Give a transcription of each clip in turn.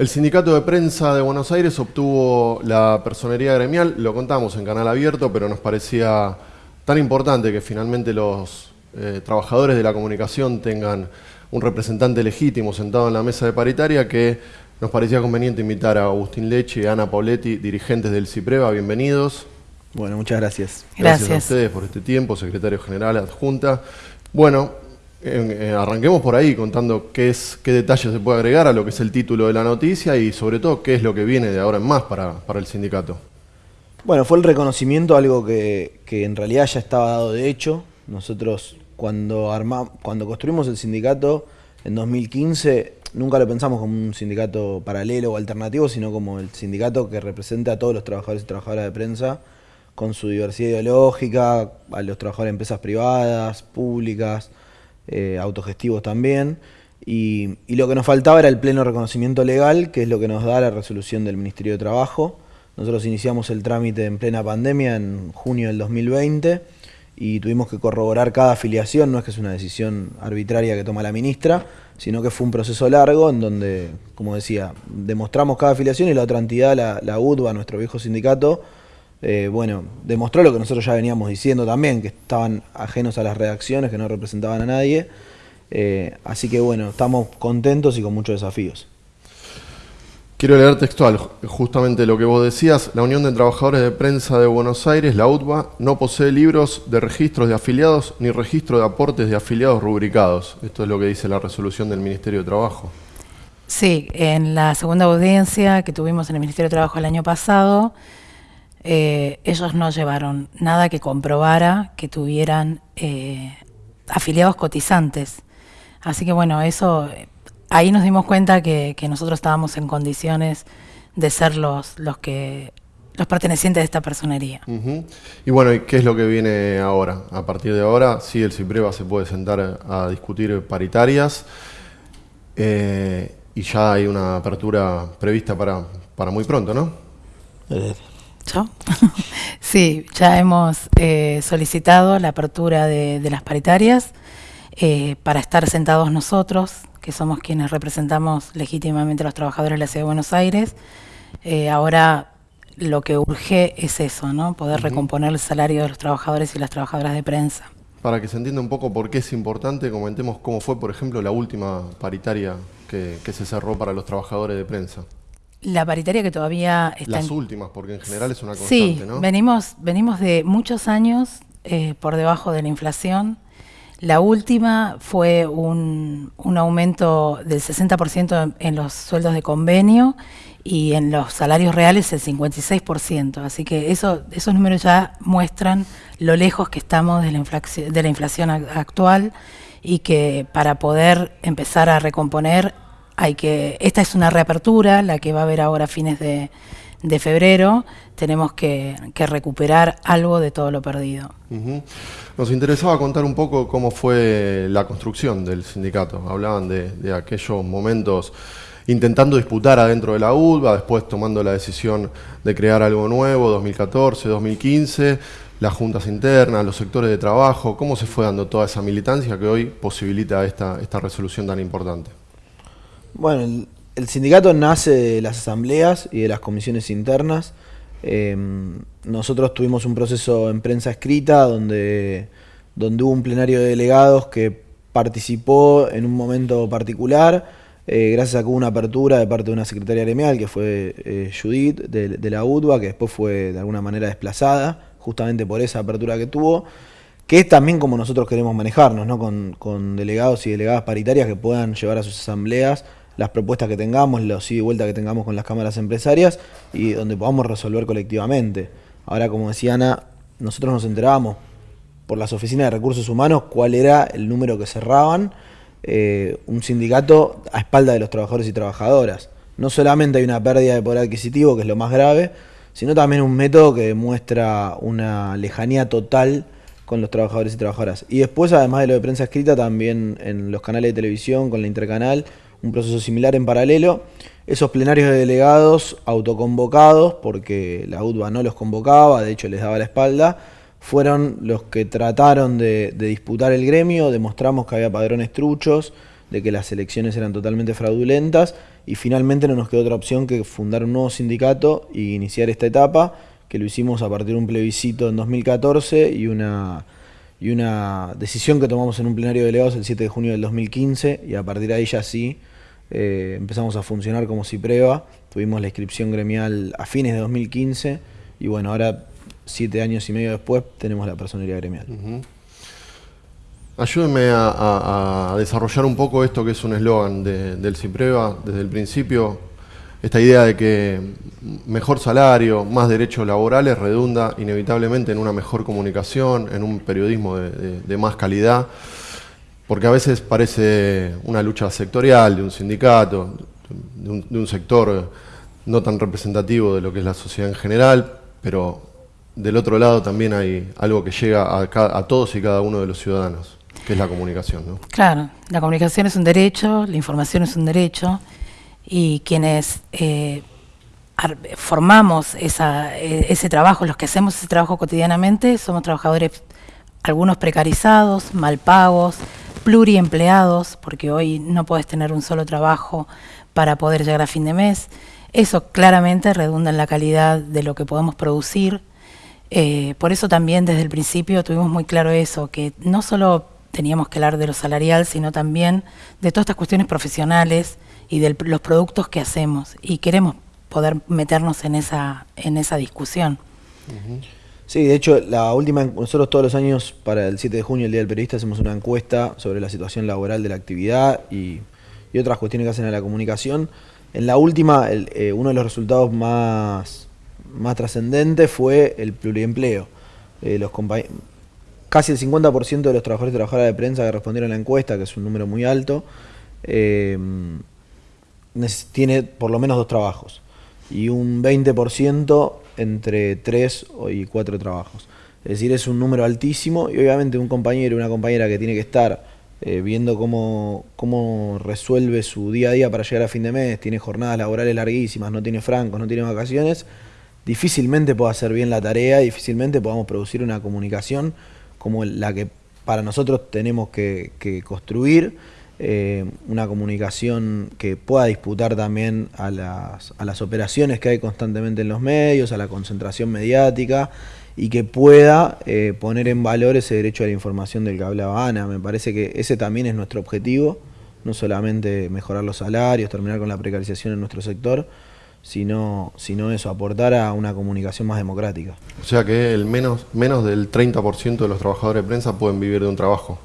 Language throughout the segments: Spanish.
El sindicato de prensa de Buenos Aires obtuvo la personería gremial, lo contamos en canal abierto, pero nos parecía tan importante que finalmente los eh, trabajadores de la comunicación tengan un representante legítimo sentado en la mesa de paritaria que nos parecía conveniente invitar a Agustín Leche y a Ana Pauletti, dirigentes del CIPREVA. Bienvenidos. Bueno, muchas gracias. Gracias, gracias a ustedes por este tiempo, secretario general adjunta. Bueno, eh, arranquemos por ahí contando qué, es, qué detalles se puede agregar a lo que es el título de la noticia y sobre todo qué es lo que viene de ahora en más para, el sindicato. Bueno, fue el reconocimiento, algo que, en realidad ya estaba dado de hecho. Nosotros cuando, cuando construimos el sindicato en 2015 nunca lo pensamos como un sindicato paralelo o alternativo, sino como el sindicato que representa a todos los trabajadores y trabajadoras de prensa con su diversidad ideológica, a los trabajadores de empresas privadas, públicas, eh, autogestivos también. Y, lo que nos faltaba era el pleno reconocimiento legal, que es lo que nos da la resolución del Ministerio de Trabajo. Nosotros iniciamos el trámite en plena pandemia en junio del 2020 y tuvimos que corroborar cada afiliación, no es que es una decisión arbitraria que toma la ministra, sino que fue un proceso largo en donde, como decía, demostramos cada afiliación y la otra entidad, la, la UDBA, nuestro viejo sindicato, eh, bueno, demostró lo que nosotros ya veníamos diciendo también, que estaban ajenos a las redacciones, que no representaban a nadie. Eh, así que bueno, estamos contentos y con muchos desafíos. Quiero leer textual justamente lo que vos decías. La Unión de Trabajadores de Prensa de Buenos Aires, la UTBA, no posee libros de registros de afiliados ni registro de aportes de afiliados rubricados. Esto es lo que dice la resolución del Ministerio de Trabajo. Sí, en la segunda audiencia que tuvimos en el Ministerio de Trabajo el año pasado, eh, ellos no llevaron nada que comprobara que tuvieran eh, afiliados cotizantes. Así que bueno, eso ahí nos dimos cuenta que, nosotros estábamos en condiciones de ser los, los que los pertenecientes de esta personería. Y bueno, ¿y qué es lo que viene ahora? A partir de ahora, sí, el CIPREVA se puede sentar a discutir paritarias eh, y ya hay una apertura prevista para, para muy pronto, ¿no? sí, ya hemos eh, solicitado la apertura de, las paritarias eh, para estar sentados nosotros, que somos quienes representamos legítimamente a los trabajadores de la Ciudad de Buenos Aires. Eh, ahora lo que urge es eso, ¿no? Poder recomponer el salario de los trabajadores y las trabajadoras de prensa. Para que se entienda un poco por qué es importante, comentemos cómo fue, por ejemplo, la última paritaria que se cerró para los trabajadores de prensa. La paritaria que todavía está... Las últimas, porque en general es una constante, sí, venimos, venimos de muchos años eh, por debajo de la inflación. La última fue un, un aumento del 60% en, los sueldos de convenio y en los salarios reales el 56%. Así que eso, esos números ya muestran lo lejos que estamos de la, inflación, de la inflación actual y que para poder empezar a recomponer hay que, esta es una reapertura, la que va a haber ahora a fines de, febrero, tenemos que, recuperar algo de todo lo perdido. Nos interesaba contar un poco cómo fue la construcción del sindicato. Hablaban de, aquellos momentos intentando disputar adentro de la ULBA, después tomando la decisión de crear algo nuevo, 2014, 2015, las juntas internas, los sectores de trabajo, cómo se fue dando toda esa militancia que hoy posibilita esta resolución tan importante. Bueno, el, sindicato nace de las asambleas y de las comisiones internas. Em, nosotros tuvimos un proceso en prensa escrita donde, donde hubo un plenario de delegados que participó en un momento particular, eh, gracias a que hubo una apertura de parte de una secretaria gremial, que fue eh, Judith, de, la UTBA, que después fue de alguna manera desplazada, justamente por esa apertura que tuvo, que es también como nosotros queremos manejarnos, ¿no? con, con delegados y delegadas paritarias que puedan llevar a sus asambleas las propuestas que tengamos, los ida y vuelta que tengamos con las cámaras empresarias y donde podamos resolver colectivamente. Ahora, como decía Ana, nosotros nos enterábamos por las oficinas de recursos humanos cuál era el número que cerraban eh, un sindicato a espalda de los trabajadores y trabajadoras. No solamente hay una pérdida de poder adquisitivo, que es lo más grave, sino también un método que demuestra una lejanía total con los trabajadores y trabajadoras. Y después, además de lo de prensa escrita, también en los canales de televisión, con la intercanal, un proceso similar en paralelo. Esos plenarios de delegados autoconvocados, porque la UTBA no los convocaba, de hecho les daba la espalda, fueron los que trataron de, disputar el gremio, demostramos que había padrones truchos, de que las elecciones eran totalmente fraudulentas y finalmente no nos quedó otra opción que fundar un nuevo sindicato y iniciar esta etapa, que lo hicimos a partir de un plebiscito en 2014 y una, y una decisión que tomamos en un plenario de delegados el 7 de junio del 2015 y a partir de ahí ya sí eh, empezamos a funcionar como CIPREVA, tuvimos la inscripción gremial a fines de 2015 y bueno, ahora siete años y medio después tenemos la personería gremial. Ayúdenme a, desarrollar un poco esto que es un eslogan del CIPREVA desde el principio, esta idea de que mejor salario, más derechos laborales redunda inevitablemente en una mejor comunicación, en un periodismo de, más calidad, porque a veces parece una lucha sectorial de un sindicato, de un, sector no tan representativo de lo que es la sociedad en general, pero del otro lado también hay algo que llega a, a todos y cada uno de los ciudadanos que es la comunicación, ¿no? Claro, la comunicación es un derecho, la información es un derecho, y quienes eh, formamos e, ese trabajo, los que hacemos ese trabajo cotidianamente, somos trabajadores, algunos precarizados, mal pagos, pluriempleados, porque hoy no puedes tener un solo trabajo para poder llegar a fin de mes. Eso claramente redunda en la calidad de lo que podemos producir. Eh, por eso también desde el principio tuvimos muy claro eso, que no solo teníamos que hablar de lo salarial, sino también de todas estas cuestiones profesionales y de los productos que hacemos. Y queremos poder meternos en esa, en esa discusión. Sí, de hecho, la última, nosotros todos los años, para el 7 de junio, el Día del Periodista, hacemos una encuesta sobre la situación laboral de la actividad y, otras cuestiones que hacen a la comunicación. En la última, eh, uno de los resultados más, más trascendentes fue el pluriempleo. Eh, los casi el 50% de los trabajadores y trabajadoras de prensa que respondieron a la encuesta, que es un número muy alto, eh, tiene por lo menos dos trabajos y un 20% entre tres y cuatro trabajos. Es decir, es un número altísimo y obviamente un compañero una compañera que tiene que estar eh, viendo cómo, cómo resuelve su día a día para llegar a fin de mes, tiene jornadas laborales larguísimas, no tiene francos, no tiene vacaciones, difícilmente pueda hacer bien la tarea, difícilmente podamos producir una comunicación como la que para nosotros tenemos que, construir, eh, una comunicación que pueda disputar también a las, a las operaciones que hay constantemente en los medios, a la concentración mediática y que pueda eh, poner en valor ese derecho a la información del que hablaba Ana. Me parece que ese también es nuestro objetivo, no solamente mejorar los salarios, terminar con la precarización en nuestro sector, sino, sino eso, aportar a una comunicación más democrática. O sea que el menos, menos del 30% de los trabajadores de prensa pueden vivir de un trabajo.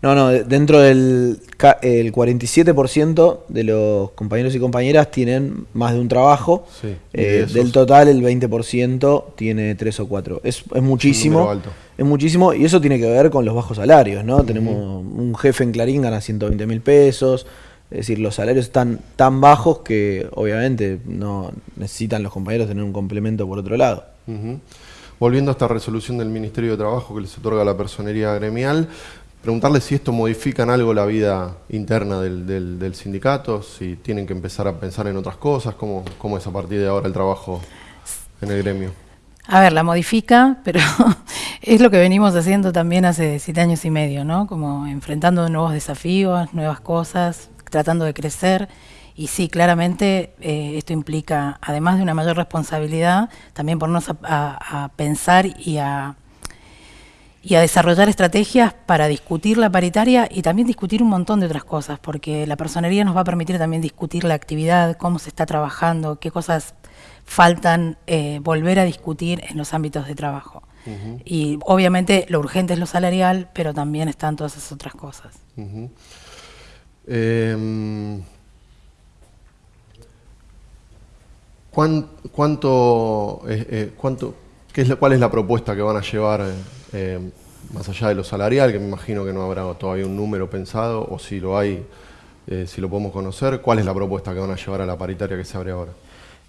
No, no, dentro del el 47% de los compañeros y compañeras tienen más de un trabajo. Eh, del total el 20% tiene tres o cuatro. Es, es muchísimo. Es muchísimo y eso tiene que ver con los bajos salarios, ¿no? Tenemos un jefe en Clarín gana 120 mil pesos, es decir, los salarios están tan bajos que obviamente no necesitan los compañeros tener un complemento por otro lado. Volviendo a esta resolución del Ministerio de Trabajo que les otorga la personería gremial, preguntarle si esto modifica en algo la vida interna del, sindicato, si tienen que empezar a pensar en otras cosas, cómo, es a partir de ahora el trabajo en el gremio. A ver, la modifica, pero es lo que venimos haciendo también hace siete años y medio, ¿no? Como enfrentando nuevos desafíos, nuevas cosas, tratando de crecer. Y sí, claramente eh, esto implica, además de una mayor responsabilidad, también ponernos a, pensar y a, y a desarrollar estrategias para discutir la paritaria y también discutir un montón de otras cosas, porque la personería nos va a permitir también discutir la actividad, cómo se está trabajando, qué cosas faltan eh, volver a discutir en los ámbitos de trabajo. Y obviamente lo urgente es lo salarial, pero también están todas esas otras cosas. Em, ¿Cuánto, eh, eh, cuánto qué es, cuál es la propuesta que van a llevar eh, más allá de lo salarial, que me imagino que no habrá todavía un número pensado, o si lo hay, si lo podemos conocer, cuál es la propuesta que van a llevar a la paritaria que se abre ahora?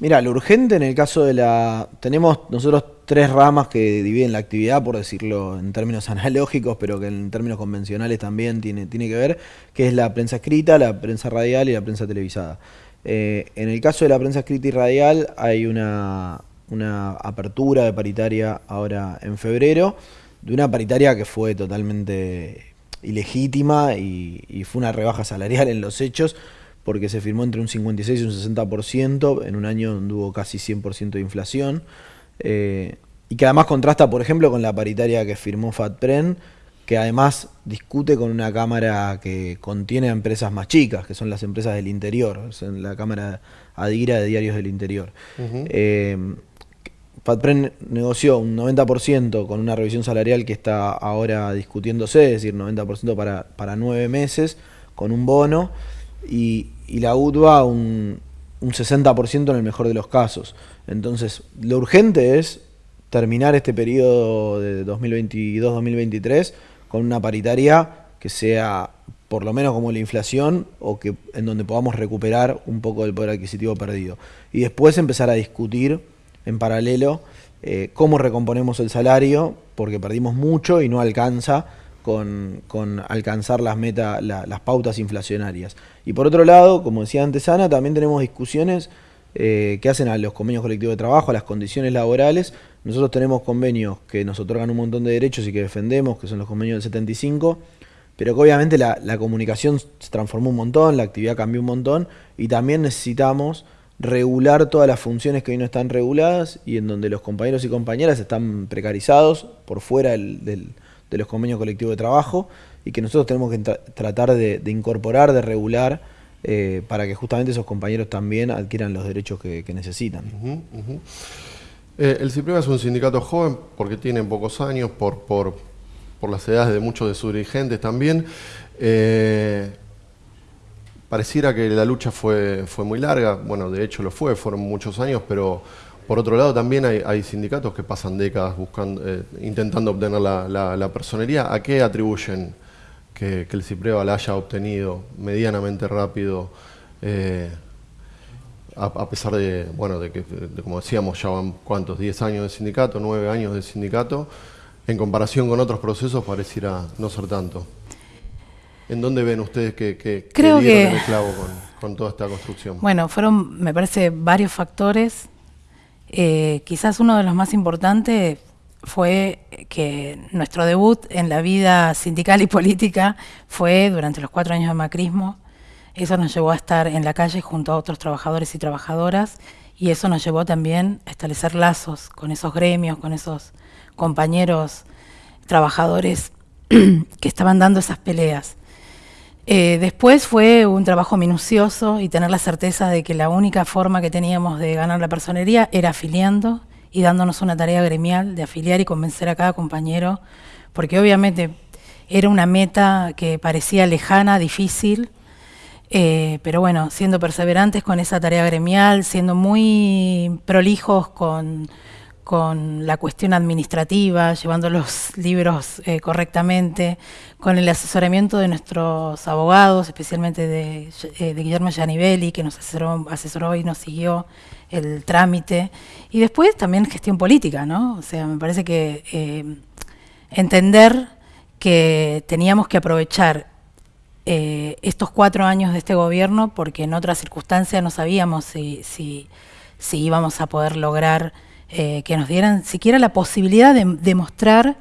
Mira, lo urgente en el caso de la... Tenemos nosotros tres ramas que dividen la actividad, por decirlo en términos analógicos, pero que en términos convencionales también tiene, tiene que ver, que es la prensa escrita, la prensa radial y la prensa televisada. Eh, en el caso de la prensa escrita y radial hay una, apertura de paritaria ahora en febrero, de una paritaria que fue totalmente ilegítima y, y fue una rebaja salarial en los hechos, porque se firmó entre un 56 y un 60% en un año donde hubo casi 100% de inflación. Eh, y que además contrasta, por ejemplo, con la paritaria que firmó FATPREN, que además discute con una cámara que contiene a empresas más chicas, que son las empresas del interior, la cámara Adira de Diarios del Interior. Eh, FATPREN negoció un 90% con una revisión salarial que está ahora discutiéndose, es decir, 90% para, para nueve meses, con un bono, y, la UTBA un, un 60% en el mejor de los casos. Entonces, lo urgente es terminar este periodo de 2022-2023 con una paritaria que sea por lo menos como la inflación o que en donde podamos recuperar un poco del poder adquisitivo perdido. Y después empezar a discutir en paralelo eh, cómo recomponemos el salario, porque perdimos mucho y no alcanza con, alcanzar las, meta, las pautas inflacionarias. Y por otro lado, como decía antes Ana, también tenemos discusiones eh, que hacen a los convenios colectivos de trabajo, a las condiciones laborales. Nosotros tenemos convenios que nos otorgan un montón de derechos y que defendemos, que son los convenios del 75, pero que obviamente la, la comunicación se transformó un montón, la actividad cambió un montón y también necesitamos regular todas las funciones que hoy no están reguladas y en donde los compañeros y compañeras están precarizados por fuera de los convenios colectivos de trabajo y que nosotros tenemos que tratar de, incorporar, de regular, eh, para que justamente esos compañeros también adquieran los derechos que, necesitan. Eh, el CIPREVA es un sindicato joven porque tiene pocos años, por, por, las edades de muchos de sus dirigentes también. Eh, pareciera que la lucha fue, fue muy larga, bueno, de hecho lo fue, fueron muchos años, pero por otro lado también hay, sindicatos que pasan décadas buscando, eh, intentando obtener la, personería. ¿A qué atribuyen que, el CIPREVA la haya obtenido medianamente rápido? Eh, a, pesar de, bueno, de que, como decíamos, ya van cuántos, 10 años de sindicato, 9 años de sindicato, en comparación con otros procesos pareciera no ser tanto. ¿En dónde ven ustedes que, que, Creo que, el clavo con, toda esta construcción? Bueno, fueron, me parece, varios factores. Eh, quizás uno de los más importantes fue que nuestro debut en la vida sindical y política fue durante los cuatro años de macrismo. Eso nos llevó a estar en la calle junto a otros trabajadores y trabajadoras y eso nos llevó también a establecer lazos con esos gremios, con esos compañeros trabajadores que estaban dando esas peleas. Eh, después fue un trabajo minucioso y tener la certeza de que la única forma que teníamos de ganar la personería era afiliando y dándonos una tarea gremial de afiliar y convencer a cada compañero, porque obviamente era una meta que parecía lejana, difícil, eh, pero bueno, siendo perseverantes con esa tarea gremial, siendo muy prolijos con con la cuestión administrativa, llevando los libros eh, correctamente, con el asesoramiento de nuestros abogados, especialmente de, eh, Guillermo Gianivelli, que nos asesoró, y nos siguió el trámite. Y después también gestión política, ¿no? O sea, me parece que eh, entender que teníamos que aprovechar estos cuatro años de este gobierno, porque en otras circunstancias no sabíamos si, si, si íbamos a poder lograr eh, que nos dieran siquiera la posibilidad de demostrar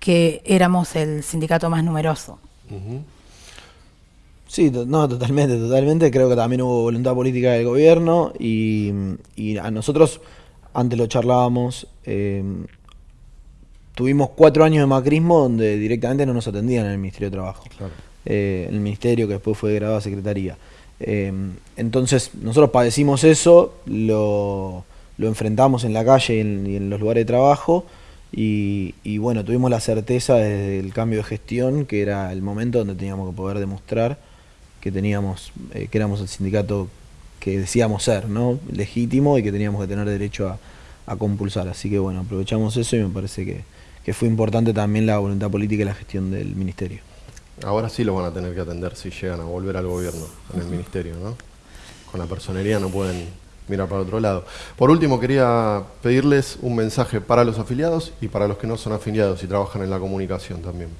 que éramos el sindicato más numeroso. Sí, no, totalmente, totalmente. Creo que también hubo voluntad política del gobierno y, a nosotros, antes lo charlábamos, eh, tuvimos cuatro años de macrismo donde directamente no nos atendían en el Ministerio de Trabajo. Eh, el ministerio que después fue grabado a Secretaría. entonces, nosotros padecimos eso, lo lo enfrentamos en la calle y en, los lugares de trabajo. Y, bueno, tuvimos la certeza desde el cambio de gestión que era el momento donde teníamos que poder demostrar que teníamos, eh, que éramos el sindicato que decíamos ser, ¿no? Legítimo y que teníamos que tener derecho a, compulsar. Así que bueno, aprovechamos eso y me parece que, que, fue importante también la voluntad política y la gestión del ministerio. Ahora sí lo van a tener que atender si llegan a volver al gobierno en el ministerio, ¿no? Con la personería no pueden mira para otro lado. Por último, quería pedirles un mensaje para los afiliados y para los que no son afiliados y trabajan en la comunicación también.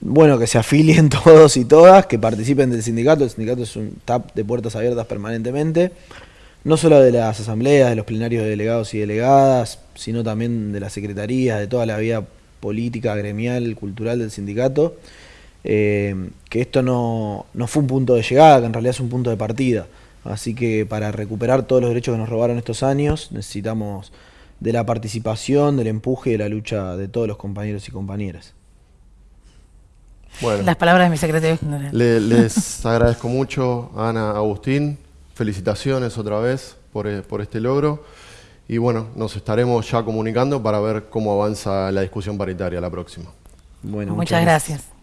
Bueno, que se afilien todos y todas, que participen del sindicato. El sindicato es un tap de puertas abiertas permanentemente, no solo de las asambleas, de los plenarios de delegados y delegadas, sino también de las secretarías, de toda la vida política, gremial, cultural del sindicato. eh, que esto no, no fue un punto de llegada, que en realidad es un punto de partida. Así que para recuperar todos los derechos que nos robaron estos años, necesitamos de la participación, del empuje y de la lucha de todos los compañeros y compañeras. Bueno, Las palabras de mi secretario general. les agradezco mucho, Ana, Agustín. Felicitaciones otra vez por, eh, por este logro. Y bueno, nos estaremos ya comunicando para ver cómo avanza la discusión paritaria la próxima. Bueno, muchas, gracias.